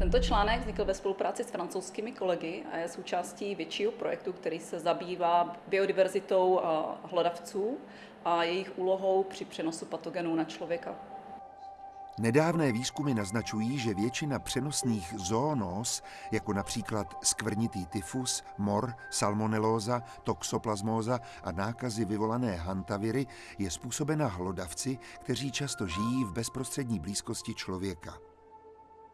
Tento článek vznikl ve spolupráci s francouzskými kolegy a je součástí většího projektu, který se zabývá biodiverzitou hlodavců a jejich úlohou při přenosu patogenů na člověka. Nedávné výzkumy naznačují, že většina přenosných zoonóz, jako například skvrnitý tyfus, mor, salmonelóza, toxoplasmóza a nákazy vyvolané hantaviry, je způsobena hlodavci, kteří často žijí v bezprostřední blízkosti člověka.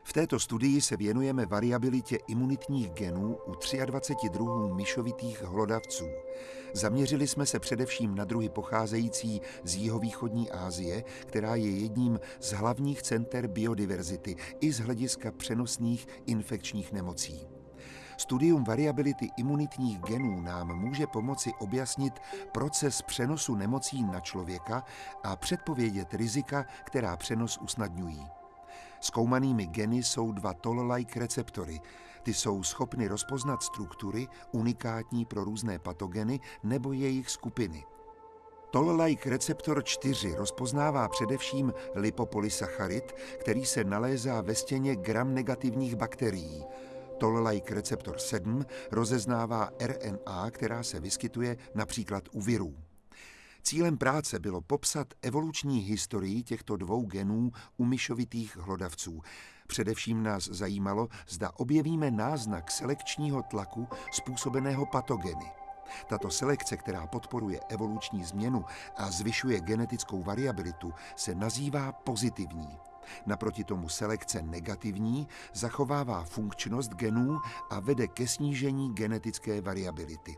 V této studii se věnujeme variabilitě imunitních genů u 23 druhů myšovitých hlodavců. Zaměřili jsme se především na druhy pocházející z jihovýchodní Asie, která je jedním z hlavních center biodiverzity i z hlediska přenosných infekčních nemocí. Studium variability imunitních genů nám může pomoci objasnit proces přenosu nemocí na člověka a předpovědět rizika, která přenos usnadňují. Zkoumanými geny jsou dva toll-like receptory. Ty jsou schopny rozpoznat struktury unikátní pro různé patogeny nebo jejich skupiny. Toll-like receptor 4 rozpoznává především lipopolysacharid, který se nalézá ve stěně gram negativních bakterií. Toll-like receptor 7 rozeznává RNA, která se vyskytuje například u virů. Cílem práce bylo popsat evoluční historii těchto dvou genů u myšovitých hlodavců. Především nás zajímalo, zda objevíme náznak selekčního tlaku způsobeného patogeny. Tato selekce, která podporuje evoluční změnu a zvyšuje genetickou variabilitu, se nazývá pozitivní. Naproti tomu selekce negativní zachovává funkčnost genů a vede ke snížení genetické variability.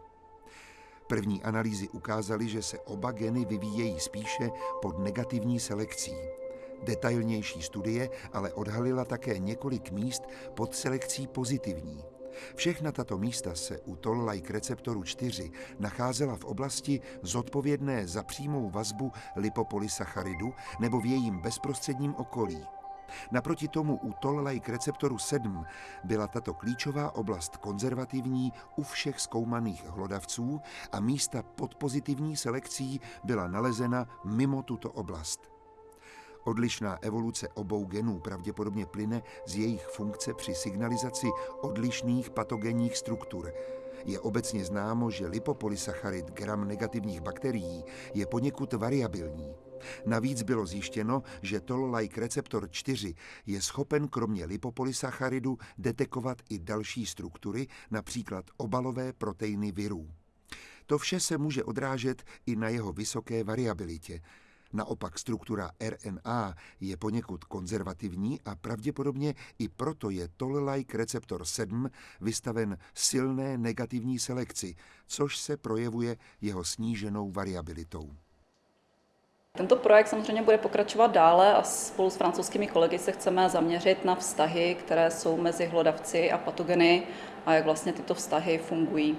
První analýzy ukázaly, že se oba geny vyvíjejí spíše pod negativní selekcí. Detailnější studie ale odhalila také několik míst pod selekcí pozitivní. Všechna tato místa se u toll-like receptoru 4 nacházela v oblasti zodpovědné za přímou vazbu lipopolysacharidu nebo v jejím bezprostředním okolí. Naproti tomu u toll-like receptoru 7 byla tato klíčová oblast konzervativní u všech zkoumaných hlodavců a místa pod pozitivní selekcí byla nalezena mimo tuto oblast. Odlišná evoluce obou genů pravděpodobně plyne z jejich funkce při signalizaci odlišných patogenních struktur. Je obecně známo, že lipopolysacharid gram negativních bakterií je poněkud variabilní. Navíc bylo zjištěno, že toll-like receptor 4 je schopen kromě lipopolysacharidu detekovat i další struktury, například obalové proteiny virů. To vše se může odrážet i na jeho vysoké variabilitě. Naopak struktura RNA je poněkud konzervativní a pravděpodobně i proto je toll-like receptor 7 vystaven silné negativní selekci, což se projevuje jeho sníženou variabilitou. Tento projekt samozřejmě bude pokračovat dále a spolu s francouzskými kolegy se chceme zaměřit na vztahy, které jsou mezi hlodavci a patogeny a jak vlastně tyto vztahy fungují.